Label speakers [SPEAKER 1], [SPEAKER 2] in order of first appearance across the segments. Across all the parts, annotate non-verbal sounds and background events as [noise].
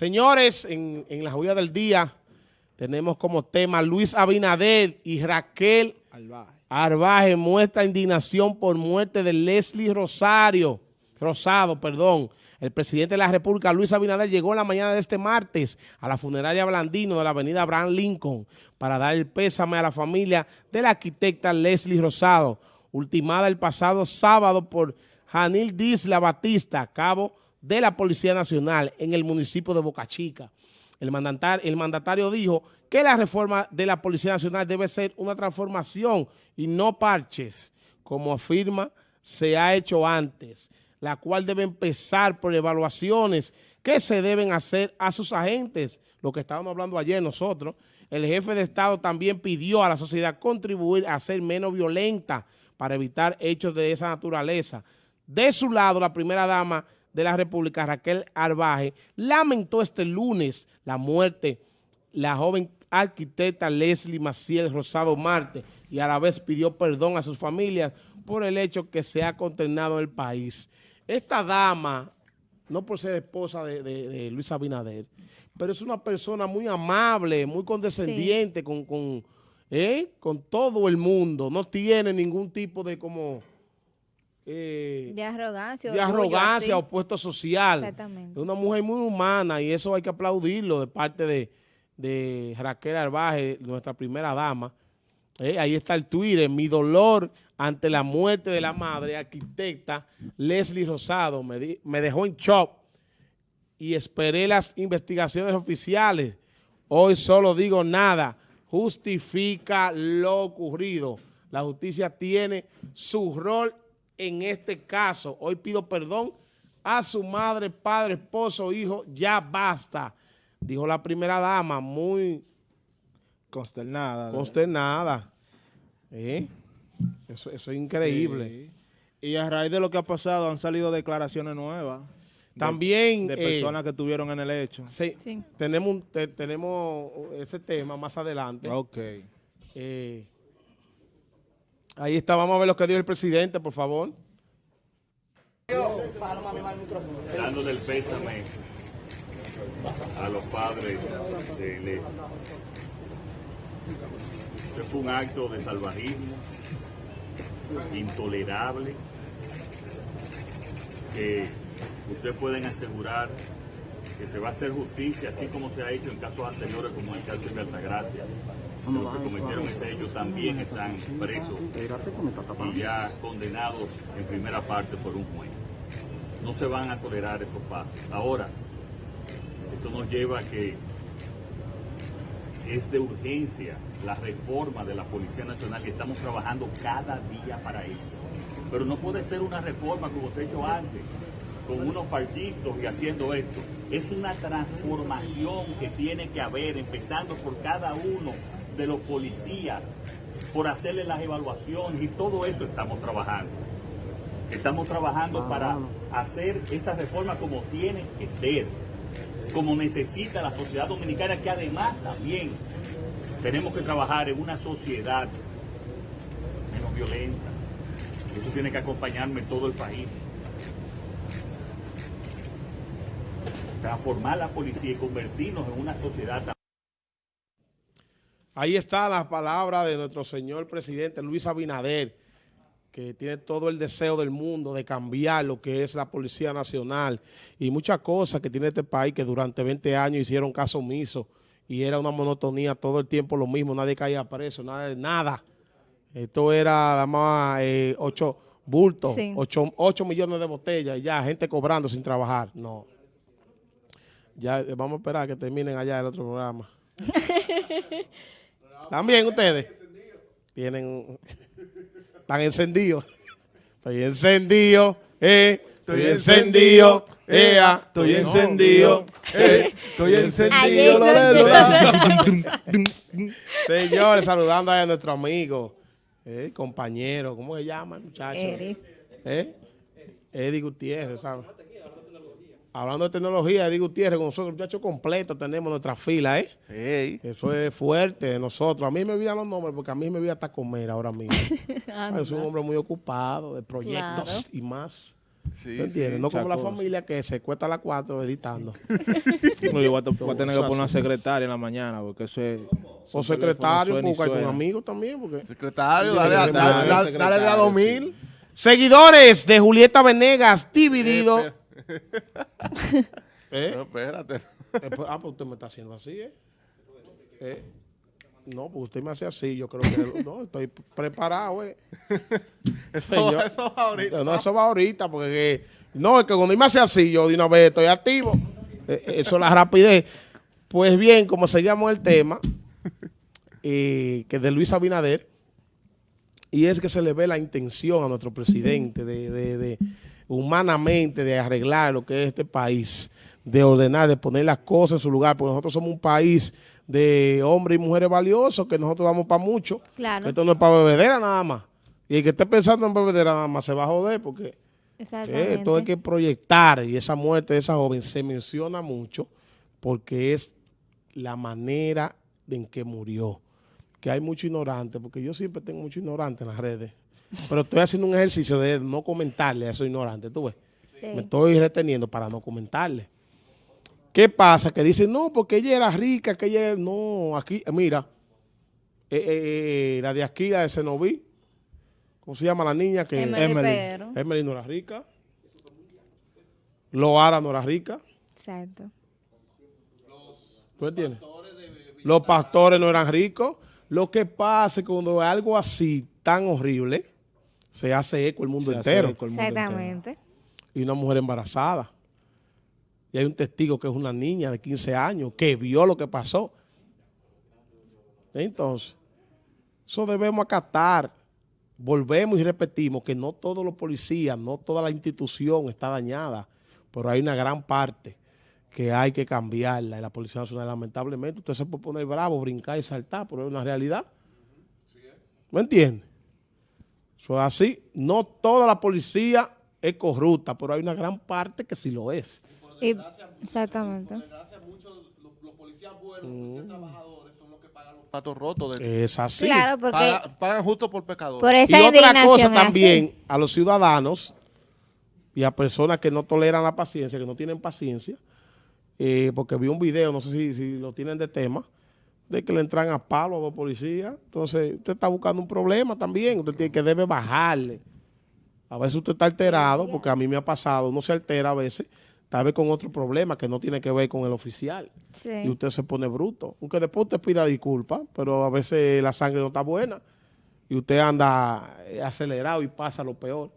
[SPEAKER 1] Señores, en, la joya del día tenemos como tema Luis Abinader y Raquel Arbaje. muestra indignación por muerte de Leslie Rosario, Rosado, perdón. El presidente de la República, Luis Abinader, llegó la mañana de este martes a la funeraria Blandino de la avenida Abraham Lincoln para dar el pésame a la familia de la arquitecta Leslie Rosado, ultimada el pasado sábado por Janil Disla Batista, cabo de la Policía Nacional en el municipio de Boca Chica. El el mandatario dijo que la reforma de la Policía Nacional debe ser una transformación y no parches, como afirma se ha hecho antes, la cual debe empezar por evaluaciones que se deben hacer a sus agentes, lo que estábamos hablando ayer nosotros. El jefe de Estado también pidió a la sociedad contribuir a ser menos violenta para evitar hechos de esa naturaleza. De su lado, la primera dama de la República, Raquel Arbaje, lamentó este lunes la muerte la joven arquitecta Leslie Maciel Rosado Marte y a la vez pidió perdón a sus familias por el hecho que se ha condenado en el país. Esta dama, no por ser esposa de, Luis Abinader, pero es una persona muy amable, muy condescendiente con, con, ¿eh? con todo el mundo. No tiene ningún tipo de como
[SPEAKER 2] eh, de arrogancia.
[SPEAKER 1] De arrogancia o puesto social. Exactamente. Es una mujer muy humana y eso hay que aplaudirlo de parte de, de Raquel Arbaje, nuestra primera dama. Eh, ahí está el Twitter, mi dolor ante la muerte de la madre, arquitecta Leslie Rosado, me, me dejó en shock y esperé las investigaciones oficiales. Hoy solo digo nada, justifica lo ocurrido. La justicia tiene su rol en este caso. Hoy pido perdón a su madre, padre, esposo, hijo, ya basta. Dijo la primera dama, muy
[SPEAKER 3] consternada.
[SPEAKER 1] Consternada. ¿Eh? Eso, es increíble.
[SPEAKER 3] Y a raíz de lo que ha pasado han salido declaraciones nuevas.
[SPEAKER 1] También...
[SPEAKER 3] De, eh, personas que estuvieron en el hecho.
[SPEAKER 1] Sí. Tenemos, tenemos ese tema más adelante.
[SPEAKER 3] Ok.
[SPEAKER 1] Eh, Ahí está, vamos a ver lo que dijo el presidente, por favor.
[SPEAKER 4] Dándole el pésame a los padres de. Este fue un acto de salvajismo intolerable que ustedes pueden asegurar que se va a hacer justicia, así como se ha hecho en casos anteriores como el caso de Altagracia los que cometieron ese hecho también están presos y ya condenados en primera parte por un juez. No se van a tolerar estos pasos. Ahora, esto nos lleva a que es de urgencia la reforma de la Policía Nacional y estamos trabajando cada día para eso. Pero no puede ser una reforma como se ha hecho antes, con unos partidos y haciendo esto. Es una transformación que tiene que haber, empezando por cada uno de los policías por hacerle las evaluaciones y todo eso estamos trabajando. Estamos trabajando para hacer esa reforma como tiene que ser, como necesita la sociedad dominicana, que además también tenemos que trabajar en una sociedad menos violenta. Eso tiene que acompañarme todo el país. Transformar la policía y convertirnos en una sociedad
[SPEAKER 1] Ahí está la palabra de nuestro señor presidente Luis Abinader, que tiene todo el deseo del mundo de cambiar lo que es la Policía Nacional y muchas cosas que tiene este país que durante 20 años hicieron caso omiso y era una monotonía todo el tiempo lo mismo, nadie caía preso, nada de nada. Esto era nada más eh, ocho bultos, ocho, millones de botellas y ya, gente cobrando sin trabajar. No. Ya vamos a esperar que terminen allá el otro programa. [laughs] También ustedes tienen, están encendidos. Estoy encendido, eh, estoy encendido, eh, estoy encendido, eh, estoy encendido. Señores, saludando a nuestro amigo, eh, compañero, ¿cómo se llama el muchacho? Eddie. ¿Eh? Eddie Gutiérrez, ¿sabes? Hablando de tecnología, digo Gutiérrez, con nosotros, muchachos completos, tenemos nuestra fila, ¿eh? Eso es fuerte de nosotros. A mí me olvidan los nombres porque a mí me voy hasta comer ahora mismo. [laughs] Soy un hombre muy ocupado de proyectos y más. Sí, entiendes? no como la familia que se cuesta a las 4 editando. [laughs]
[SPEAKER 3] no, yo voy a, tener que poner una secretaria en la mañana porque eso es...
[SPEAKER 1] O secretario, porque hay con amigos también. Porque
[SPEAKER 5] secretario, dale, dale, dale, de a 2000.
[SPEAKER 1] Seguidores de Julieta Venegas, dividido. [laughs]
[SPEAKER 5] ¿Eh? No, espérate.
[SPEAKER 1] Eh, pues, ah, pues usted me está haciendo así, ¿eh? ¿eh? No, pues usted me hace así, yo creo que no, estoy preparado, eh. [laughs]
[SPEAKER 5] eso, eso, va ahorita.
[SPEAKER 1] No, eso va ahorita, porque no, es que cuando me hace así, yo de una vez estoy activo. Eh, eso es la rapidez. Pues bien, como seguimos el tema, que es de Luis Abinader, y es que se le ve la intención a nuestro presidente de, de, de humanamente de arreglar lo que es este país, de ordenar, de poner las cosas en su lugar, porque nosotros somos un país de hombres y mujeres valiosos, que nosotros damos para mucho.
[SPEAKER 2] Claro.
[SPEAKER 1] Esto no es para bebedera nada más. Y el que esté pensando en bebedera nada más se va a joder, porque eh, esto hay que proyectar, y esa muerte de esa joven se menciona mucho, porque es la manera en que murió. Que hay mucho ignorante, porque yo siempre tengo mucho ignorante en las redes. Pero estoy haciendo un ejercicio de no comentarle a esos ignorantes, tú ves. Me estoy reteniendo para no comentarle. ¿Qué pasa? Que dicen, no, porque ella era rica, que ella... No, aquí, mira, eh, eh, eh, la de aquí, la de Cenoví, ¿cómo se llama la niña? Que
[SPEAKER 2] Emily.
[SPEAKER 1] Emily, no era rica. Loara no era rica.
[SPEAKER 2] Exacto.
[SPEAKER 1] ¿Tú entiendes? Los pastores no eran ricos. Lo que pasa es que cuando algo así tan horrible, se hace eco el mundo entero.
[SPEAKER 2] Exactamente.
[SPEAKER 1] Y una mujer embarazada y hay un testigo que es una niña de 15 años que vio lo que pasó. Entonces, eso debemos acatar. Volvemos y repetimos que no todos los policías, no toda la institución está dañada, pero hay una gran parte que hay que cambiarla en la Policía Nacional. Lamentablemente, usted se puede poner bravo, brincar y saltar, pero es una realidad. ¿Me entiende? Eso es así. No toda la policía es corrupta, pero hay una gran parte que sí lo es
[SPEAKER 2] exactamente.
[SPEAKER 5] los, policías buenos, los policías trabajadores son los que pagan los platos rotos.
[SPEAKER 1] es así.
[SPEAKER 2] Claro, porque...
[SPEAKER 5] Pagan, justo por pecadores.
[SPEAKER 2] Por
[SPEAKER 1] y otra cosa también, a los ciudadanos y a personas que no toleran la paciencia, que no tienen paciencia, eh, porque vi un video, no sé si, si lo tienen de tema, de que le entran a palo a dos policías. Entonces, usted está buscando un problema también. Usted tiene que debe bajarle. A veces usted está alterado, porque a mí me ha pasado, uno se altera a veces, tal vez con otro problema que no tiene que ver con el oficial. Y usted se pone bruto. Aunque después usted pida disculpas, pero a veces la sangre no está buena y usted anda eh, acelerado y pasa lo peor.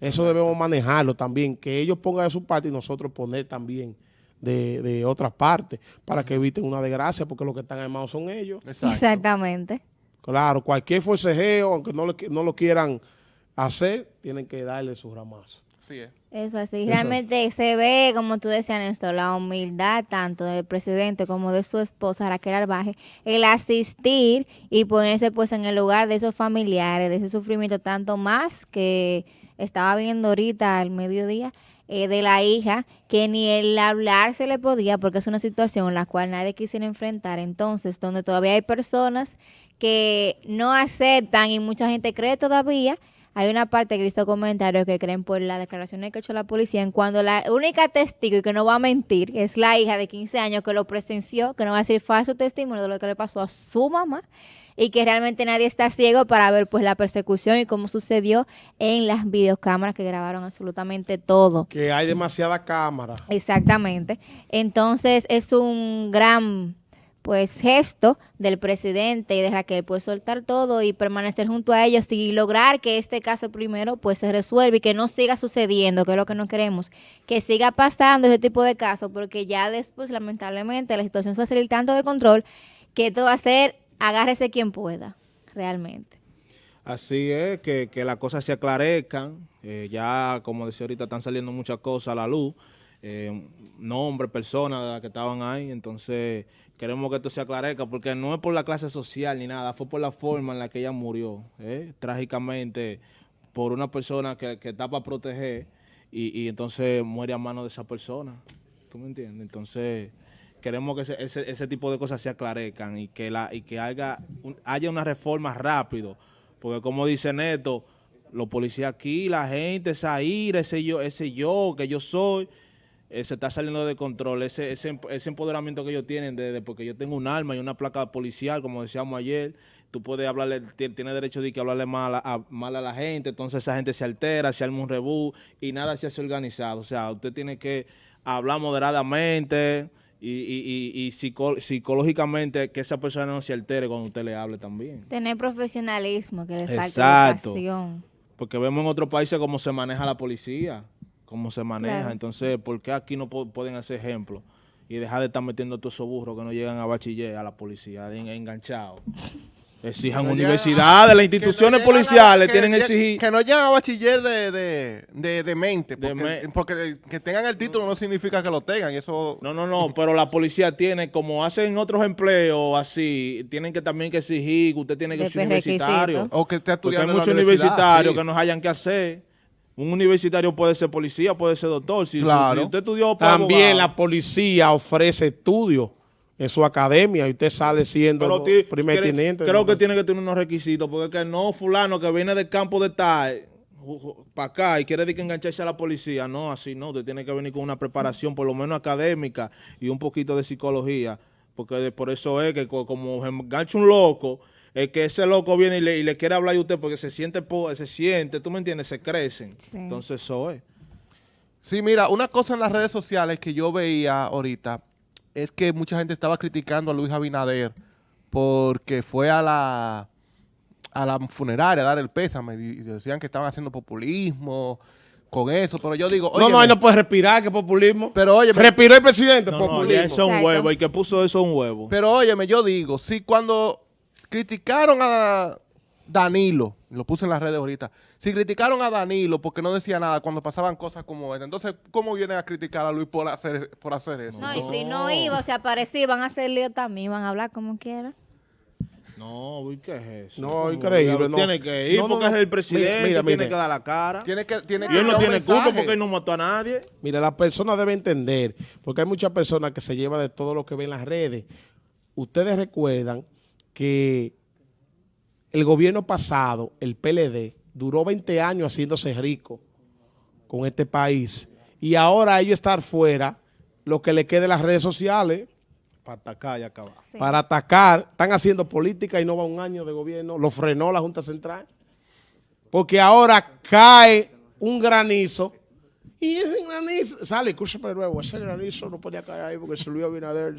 [SPEAKER 1] Eso debemos manejarlo también, que ellos pongan de su parte y nosotros poner también de, de otra parte para que eviten una desgracia, porque los que están armados son ellos.
[SPEAKER 2] Exactamente.
[SPEAKER 1] Claro, cualquier forcejeo, aunque no lo, no lo quieran hacer, tienen que darle su ramazo.
[SPEAKER 2] Eso así, realmente se ve, como tú decías, Néstor, la humildad tanto del presidente como de su esposa, Raquel Arbaje, el asistir y ponerse pues en el lugar de esos familiares, de ese sufrimiento, tanto más que estaba viendo ahorita al mediodía, eh, de la hija, que ni el hablar se le podía, porque es una situación en la cual nadie quisiera enfrentar. Entonces, donde todavía hay personas que no aceptan y mucha gente cree todavía hay una parte que he visto comentarios que creen por las declaraciones que ha hecho la policía en cuando la única testigo y que no va a mentir es la hija de 15 años que lo presenció, que no va a decir falso testimonio de lo que le pasó a su mamá y que realmente nadie está ciego para ver pues la persecución y cómo sucedió en las videocámaras que grabaron absolutamente todo.
[SPEAKER 1] Que hay demasiada cámara.
[SPEAKER 2] Exactamente. Entonces es un gran pues gesto del presidente y de Raquel pues soltar todo y permanecer junto a ellos y lograr que este caso primero pues se resuelva y que no siga sucediendo, que es lo que no queremos, que siga pasando ese tipo de casos porque ya después lamentablemente la situación se va a salir tanto de control que esto va a ser agárrese quien pueda, realmente.
[SPEAKER 3] Así es, que, que las cosas se aclarezcan, eh, ya como decía ahorita están saliendo muchas cosas a la luz, eh, nombres, personas que estaban ahí, entonces queremos que esto se aclarezca porque no es por la clase social ni nada, fue por la forma en la que ella murió, ¿eh? trágicamente por una persona que, que está para proteger y, y, entonces muere a mano de esa persona, ¿tú me entiendes? Entonces queremos que ese, ese, tipo de cosas se aclarezcan y que, la, y que haya, haya una reforma rápido, porque como dice Neto, los policías aquí, la gente, esa ira, ese yo, ese yo que yo soy, eh, se está saliendo de control. Ese, ese, ese empoderamiento que ellos tienen, de, porque yo tengo un arma y una placa policial, como decíamos ayer, tú puedes hablarle, tienes derecho de que hablarle mal a, mal a la gente, entonces esa gente se altera, se arma un rebú y nada se hace organizado. O sea, usted tiene que hablar moderadamente y, y, y, psicológicamente que esa persona no se altere cuando usted le hable también.
[SPEAKER 2] Tener profesionalismo, que le falta educación.
[SPEAKER 3] Porque vemos en otros países cómo se maneja la policía, cómo se maneja. Entonces, ¿por qué aquí no pueden hacer ejemplo? Y dejar de estar metiendo todos esos burros que no llegan a bachiller a la policía, enganchados. [laughs] Exijan universidades, las instituciones policiales tienen que exigir.
[SPEAKER 5] Que no llegan a bachiller de, de, de, mente, porque, que tengan el título no significa que lo tengan. eso
[SPEAKER 3] No, no, no, pero la policía tiene, como hacen otros empleos así, tienen que también que exigir que usted tiene que ser universitario.
[SPEAKER 5] O que esté
[SPEAKER 3] estudiando Porque hay muchos universitarios que nos hayan que hacer. Un universitario puede ser policía, puede ser doctor. Si,
[SPEAKER 1] claro.
[SPEAKER 3] usted estudió
[SPEAKER 1] También la policía ofrece estudios en su academia y usted sale siendo primer teniente.
[SPEAKER 3] Creo que tiene que tener unos requisitos, porque que no fulano que viene del campo de tal para acá y quiere decir que engancharse a la policía. No, así no, usted tiene que venir con una preparación por lo menos académica y un poquito de psicología, porque por eso es que como engancha un loco, es que ese loco viene y le, quiere hablar a usted porque se siente, se siente, tú me entiendes, se crecen. Entonces eso es.
[SPEAKER 5] Sí, mira, una cosa en las redes sociales que yo veía ahorita, es que mucha gente estaba criticando a Luis Abinader porque fue a la, a la funeraria a dar el pésame y decían que estaban haciendo populismo con eso, pero yo digo...
[SPEAKER 1] no, no, ahí no puede respirar, que populismo.
[SPEAKER 5] Pero oye...
[SPEAKER 1] Respiró el presidente, populismo. No,
[SPEAKER 3] eso es un huevo, y que puso eso un huevo.
[SPEAKER 5] Pero óyeme, yo digo, si cuando criticaron a Danilo, lo puse en las redes ahorita, si criticaron a Danilo porque no decía nada cuando pasaban cosas como esta, entonces, ¿cómo vienen a criticar a Luis por hacer, por hacer eso?
[SPEAKER 2] No, y si no iba, o se aparecía, iban a hacer lío también, iban a hablar como quieran.
[SPEAKER 3] No, ¿qué es eso?
[SPEAKER 1] No, increíble. No.
[SPEAKER 3] Tiene que ir porque es el presidente, tiene que dar la cara.
[SPEAKER 5] Tiene que, tiene
[SPEAKER 3] y él no tiene culpa porque él no mató a nadie.
[SPEAKER 1] Mira, la persona debe entender, porque hay muchas personas que se llevan de todo lo que ven en las redes. Ustedes recuerdan que el gobierno pasado, el PLD, duró 20 años haciéndose rico con este país. Y ahora ellos estar fuera, lo que le quede en las redes sociales.
[SPEAKER 3] Para atacar y acabar.
[SPEAKER 1] Para atacar. Están haciendo política y no va un año de gobierno. Lo frenó la Junta Central. Porque ahora cae un granizo. Y ese granizo, sale, escúchame nuevo, ese granizo no podía caer ahí porque se lo iba a Binader.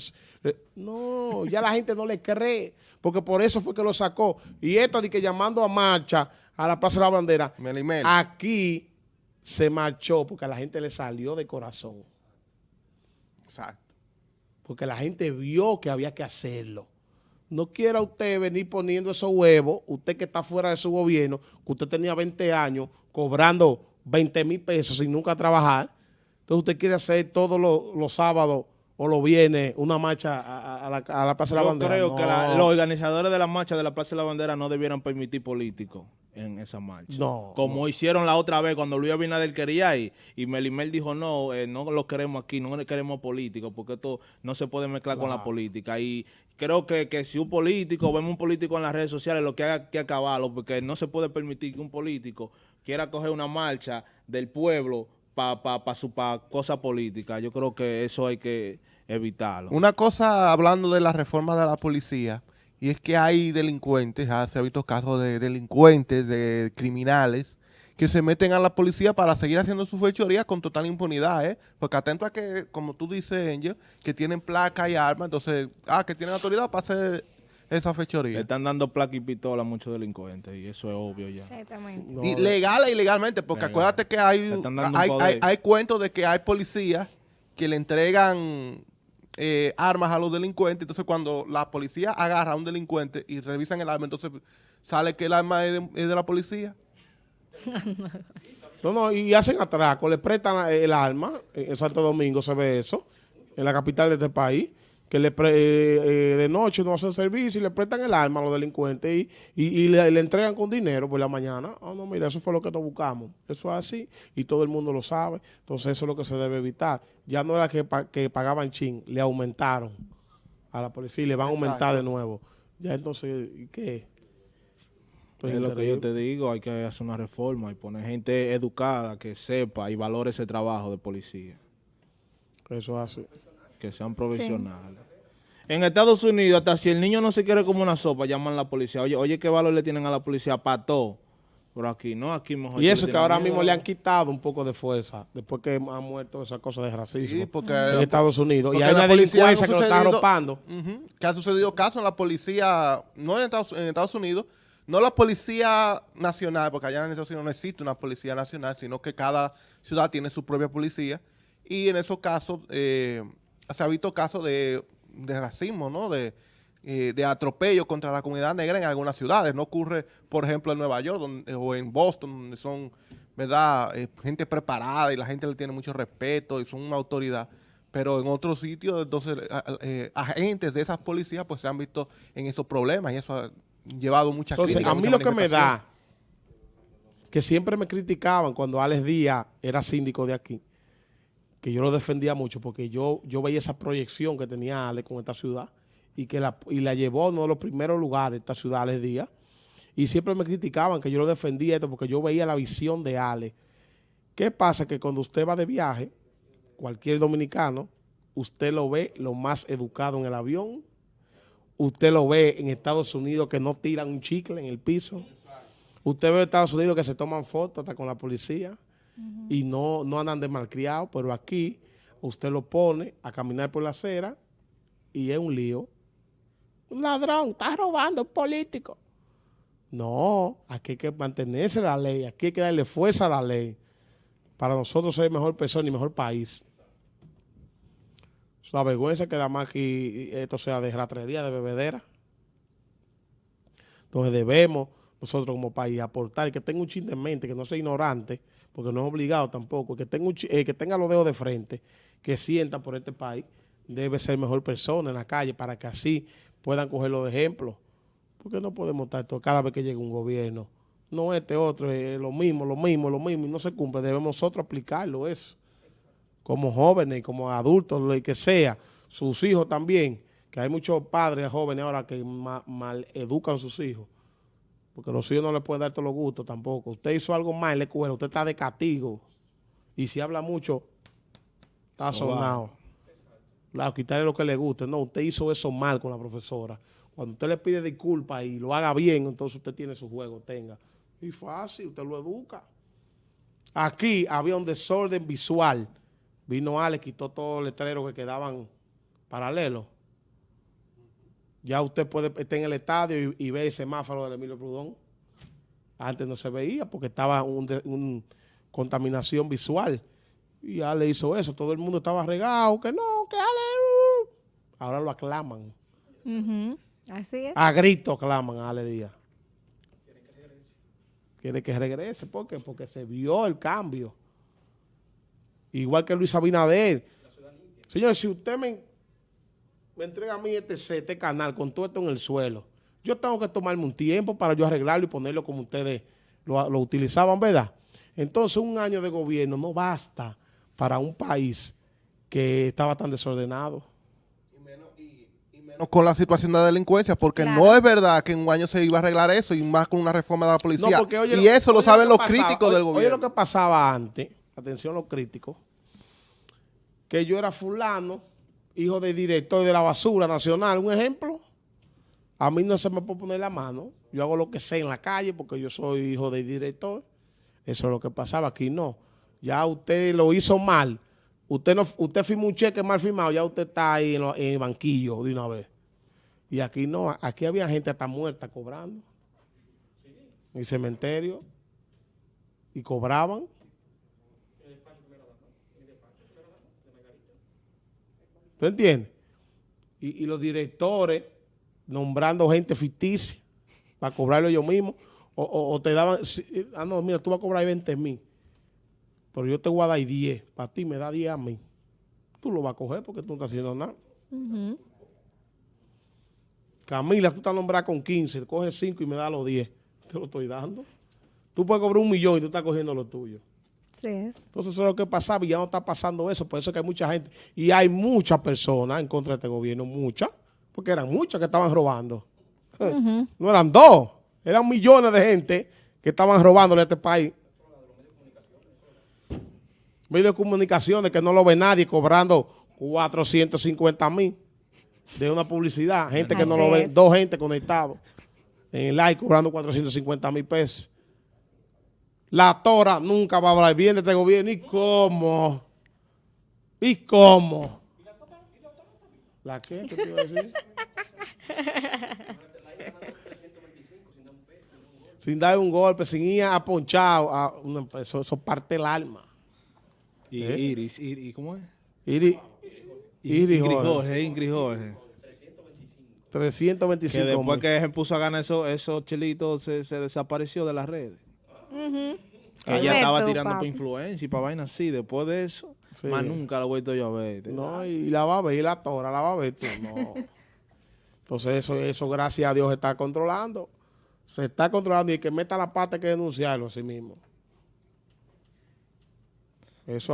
[SPEAKER 1] No, ya la gente no le cree porque por eso fue que lo sacó. Y esto de que llamando a marcha a la Plaza de la Bandera, aquí se marchó porque a la gente le salió de corazón. Exacto. Porque la gente vio que había que hacerlo. No quiera usted venir poniendo esos huevos, usted que está fuera de su gobierno, que usted tenía 20 años cobrando 20 mil pesos sin nunca trabajar. Entonces usted quiere hacer todos los sábados o lo viene una marcha a, la, a la, Plaza de la Bandera.
[SPEAKER 3] Yo creo que los organizadores de la marcha de la Plaza de la Bandera no debieran permitir políticos en esa marcha.
[SPEAKER 1] No.
[SPEAKER 3] Como hicieron la otra vez cuando Luis Abinader quería ir y Melimel dijo no, eh, no lo queremos aquí, no queremos políticos porque esto no se puede mezclar con la política. Y creo que, que si un político, vemos un político en las redes sociales, lo que haga que acabarlo porque no se puede permitir que un político quiera coger una marcha del pueblo para pa, pa, pa cosa política. Yo creo que eso hay que evitarlo.
[SPEAKER 5] Una cosa, hablando de la reforma de la policía, y es que hay delincuentes, ya se ha visto casos de delincuentes, de criminales, que se meten a la policía para seguir haciendo su fechoría con total impunidad, ¿eh? Porque atento a que, como tú dices, Angel, que tienen placa y armas, entonces, ah, que tienen autoridad para hacer esa fechoría.
[SPEAKER 3] Le están dando placa y pistola a muchos delincuentes y eso es obvio ya.
[SPEAKER 2] Exactamente.
[SPEAKER 5] y legal e ilegalmente, porque acuérdate que hay, hay, hay, hay cuentos de que hay policías que le entregan eh, armas a los delincuentes. Entonces, cuando la policía agarra a un delincuente y revisan el arma, entonces sale que el arma es de, la policía.
[SPEAKER 1] no, no, y hacen atraco, le prestan el arma. En Santo Domingo se ve eso, en la capital de este país que le eh, eh, de noche no hacen servicio y le prestan el arma a los delincuentes y, y, le, entregan con dinero por la mañana. Ah, no, mira, eso fue lo que nos buscamos. Eso es así y todo el mundo lo sabe. Entonces eso es lo que se debe evitar. Ya no era que, que pagaban chin, le aumentaron a la policía y le van a aumentar de nuevo. Ya entonces, ¿qué? Pues
[SPEAKER 3] es lo que yo te digo, hay que hacer una reforma y poner gente educada que sepa y valore ese trabajo de policía,
[SPEAKER 1] Eso es así.
[SPEAKER 3] Que sean profesionales. En Estados Unidos, hasta si el niño no se quiere como una sopa, llaman a la policía. Oye, oye, ¿qué valor le tienen a la policía? Para todo. Pero aquí no, aquí mejor.
[SPEAKER 1] Y eso que ahora
[SPEAKER 3] miedo.
[SPEAKER 1] mismo le han quitado un poco de fuerza, después que han muerto esa cosa de racismo
[SPEAKER 5] Sí, porque-
[SPEAKER 1] en Estados Unidos. Y hay
[SPEAKER 5] la
[SPEAKER 1] una
[SPEAKER 5] policía
[SPEAKER 1] delincuencia
[SPEAKER 5] no
[SPEAKER 1] que lo está arropando.
[SPEAKER 5] Ujú, que ha sucedido casos en la policía, no en Estados, en Estados Unidos, no la policía nacional, porque allá en Estados Unidos no existe una policía nacional, sino que cada ciudad tiene su propia policía. Y en esos casos eh, se ha visto casos de, de racismo, ¿no? De, eh, de atropello contra la comunidad negra en algunas ciudades. No ocurre, por ejemplo, en Nueva York donde- o en Boston, donde son, ¿verdad? Eh, gente preparada y la gente le tiene mucho respeto y son una autoridad. Pero en otros sitios, entonces, eh, agentes de esas policías, pues se han visto en esos problemas y eso ha llevado muchas
[SPEAKER 1] Entonces,
[SPEAKER 5] críticas,
[SPEAKER 1] a mí lo que me da, que siempre me criticaban cuando Alex Díaz era síndico de aquí, que yo lo defendía mucho porque yo, yo veía esa proyección que tenía Alex con esta ciudad y que la, y la llevó a uno de los primeros lugares esta ciudad, Alex Díaz. Y siempre me criticaban que yo lo defendía esto porque yo veía la visión de Alex. ¿Qué pasa? Que cuando usted va de viaje, cualquier dominicano, usted lo ve lo más educado en el avión, usted lo ve en Estados Unidos que no tiran un chicle en el piso, usted ve en Estados Unidos que se toman fotos hasta con la policía y no, no andan de malcriados, pero aquí usted lo pone a caminar por la acera y es un lío. Un ladrón, está robando, un político. No, aquí hay que mantenerse la ley, aquí hay que darle fuerza a la ley para nosotros ser mejor persona y mejor país. Es una vergüenza que da más que esto sea de ratrería, de bebedera. Entonces debemos nosotros como país aportar y que tenga un chin de mente, que no sea ignorante, porque no es obligado tampoco, que tenga, eh, que tenga los dedos de frente, que sienta por este país, debe ser mejor persona en la calle para que así puedan cogerlo de ejemplo. Porque no podemos estar todo, cada vez que llega un gobierno, no este otro, es lo mismo, lo mismo, lo mismo, y no se cumple. Debemos nosotros aplicarlo eso como jóvenes, como adultos, lo que sea, sus hijos también, que hay muchos padres jóvenes ahora que ma- mal educan a sus hijos, porque los hijos no le pueden dar todos los gustos tampoco. Usted hizo algo mal en la escuela, usted está de castigo, y si habla mucho, está sonado. Claro, quitarle lo que le guste. No, usted hizo eso mal con la profesora. Cuando usted le pide disculpas y lo haga bien, entonces usted tiene su juego, tenga. Y fácil, usted lo educa. Aquí había un desorden visual. Vino Ale, quitó todos los letreros que quedaban paralelos. Ya usted puede estar en el estadio y, y ver el semáforo del Emilio Prudón. Antes no se veía porque estaba un, de- un contaminación visual. Y Ale hizo eso. Todo el mundo estaba regado. Que no, que Ale... uh. Ahora lo aclaman.
[SPEAKER 2] Así es.
[SPEAKER 1] A grito aclaman a Ale Díaz. Quiere que regrese. ¿Por qué? Porque se vio el cambio. Igual que Luis Abinader. Señores, si usted me, me entrega a mí este, set, este canal con todo esto en el suelo, yo tengo que tomarme un tiempo para yo arreglarlo y ponerlo como ustedes lo, lo utilizaban, ¿verdad? Entonces, un año de gobierno no basta para un país que estaba tan desordenado.
[SPEAKER 5] No con la situación de delincuencia, porque
[SPEAKER 2] Claro.
[SPEAKER 5] no es verdad que en un año se iba a arreglar eso y más con una reforma de la policía.
[SPEAKER 1] porque oye
[SPEAKER 5] y eso lo
[SPEAKER 1] oye
[SPEAKER 5] saben los
[SPEAKER 1] pasaba,
[SPEAKER 5] críticos
[SPEAKER 1] oye-
[SPEAKER 5] del
[SPEAKER 1] Oye
[SPEAKER 5] gobierno.
[SPEAKER 1] lo que pasaba antes, atención los críticos, que yo era fulano, hijo del director de la basura nacional, un ejemplo. A mí no se me puede poner la mano. Yo hago lo que sé en la calle porque yo soy hijo del director. Eso es lo que pasaba. Aquí no. Ya usted lo hizo mal. Usted no, usted firmó un cheque mal firmado, ya usted está ahí en, lo- en el banquillo de una vez. Y aquí no, aquí había gente hasta muerta cobrando. En el cementerio. Y cobraban. ¿Tú entiendes? Y, y los directores nombrando gente ficticia para cobrarlo ellos mismos. O, o- o te daban, ah, no, mira, tú vas a cobrar 20 mil. Pero yo te voy a dar 10. Para ti me da 10 a mí. Tú lo vas a coger porque tú no estás haciendo nada. Camila, tú estás nombrada con 15, coge 5 y me da los 10. Te lo estoy dando. Tú puedes cobrar un millón y tú estás cogiendo lo tuyo.
[SPEAKER 2] Es.
[SPEAKER 1] Entonces eso es lo que pasaba y ya no está pasando eso. Por eso es que hay mucha gente. Y hay muchas personas en contra de este gobierno, muchas, porque eran muchas que estaban robando. No eran dos, Eran millones de gente que estaban robándole a este país. Medios de comunicaciones que no lo ve nadie cobrando 450 mil de una publicidad. Gente que no lo ve,
[SPEAKER 2] es.
[SPEAKER 1] dos gente conectados en el like cobrando 450 mil pesos. La Tora nunca va a hablar bien de este gobierno. ¿Y cómo? ¿Y cómo? ¿La qué? ¿Qué te iba a decir? sin dar un golpe, sin ir a ponchado. A una eso, eso parte el alma.
[SPEAKER 3] Y
[SPEAKER 1] ¿Eh?
[SPEAKER 3] Iris, Iris, ¿cómo es?
[SPEAKER 1] Iri, Iri
[SPEAKER 3] Ingrid
[SPEAKER 1] Jorge,
[SPEAKER 3] Jorge, Ingrid Jorge.
[SPEAKER 1] 325
[SPEAKER 3] Que después
[SPEAKER 1] mil.
[SPEAKER 3] que se puso a ganar esos, esos chelitos, se, se desapareció de las redes. Que ella estaba tirando para influencia y para vainas así. Después de eso,
[SPEAKER 1] Sí.
[SPEAKER 3] más nunca la he vuelto yo a ver.
[SPEAKER 1] No, y la va a ver, y la tora la va a ver tú, no. Entonces eso, eso gracias a Dios se está controlando. Se está controlando y el que meta la pata hay que denunciarlo a sí mismo. Eso es así.